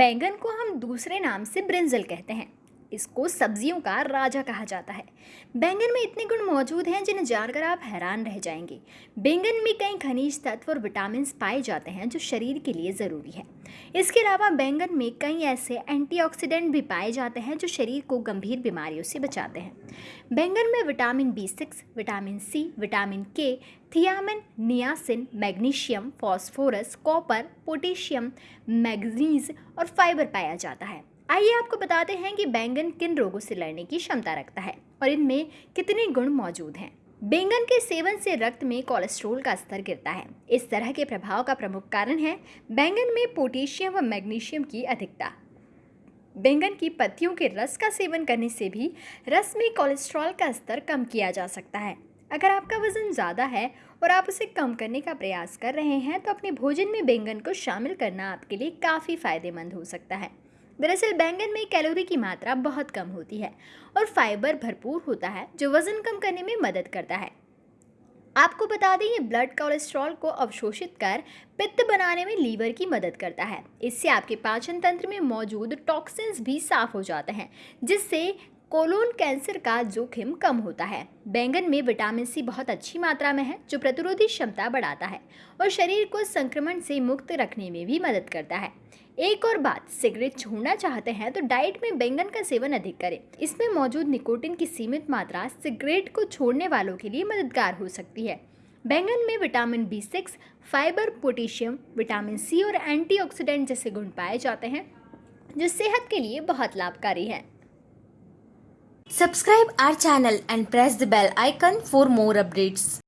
बैंगन को हम दूसरे नाम से ब्रिंजल कहते हैं। इसको सब्जियों का राजा कहा जाता है। बैंगन में इतने गुण मौजूद हैं जिन्हें जानकर आप हैरान रह जाएँगे। बैंगन में कई खनिज तत्व और विटामिन पाए जाते हैं जो शरीर के लिए ज़रूरी है। इसके अलावा बैंगन में कई ऐसे एंटीऑक्सीडेंट भी पाए जाते हैं जो शरीर को गंभीर बीमारियों से बचाते हैं। बैंगन में vitamin B six, vitamin C, vitamin K, thiamine, niacin, magnesium, phosphorus, copper, potassium, manganese और फाइबर पाया जाता है। आइए आपको बताते हैं कि बैंगन किन रोगों से लड़ने की क्षमता रखता है और इनमें कितने गुण मौजूद हैं। बैंगन के सेवन से रक्त में कोलेस्ट्रॉल का स्तर गिरता है। इस तरह के प्रभाव का प्रमुख कारण है बैंगन में पोटेशियम व मैग्नीशियम की अधिकता। बैंगन की पत्तियों के रस का सेवन करने से भी रस में कोलेस्ट्रॉल का स्तर कम किया जा सकता है। अगर आपका वज़न ज़्यादा है और आप उसे कम करने का प्रयास कर रहे हैं तो अपने भोजन में बैंगन को शामिल करना आपके लिए काफ़ी फ़ायदेमंद हो सकता है। दरअसल बैंगन में कैलोरी की मात्रा बहुत कम होती है और फाइबर भरपूर होता है, जो वज़न कम करने में मदद करता है। आपको बता दें, ये ब्लड कोलेस्ट्रॉल को अवशोषित कर पित्त बनाने में लीवर की मदद करता है। इससे आपके पाचन तंत्र में मौजूद टॉक्सिन्स भी साफ़ हो जाते हैं, जिससे कोलोन कैंसर का जोखिम कम होता है। बैंगन में विटामिन सी बहुत अच्छी मात्रा में है, जो प्रतिरोधी क्षमता बढ़ाता है और शरीर को संक्रमण से मुक्त रखने में भी मदद करता है। एक और बात, सिगरेट छोड़ना चाहते हैं तो डाइट में बैंगन का सेवन अधिक करें। इसमें मौजूद निकोटिन की सीमित मात्रा सिगरेट को छोड़ने वालों के लिए मददगार हो सकती है। बैंगन में vitamin B six, fibre, potassium, vitamin C और एंटीऑक्सीडेंट जैसे गुण पाए जाते हैं, जो सेहत के लिए बहुत लाभकारी है। Subscribe our channel and press the bell icon for more updates.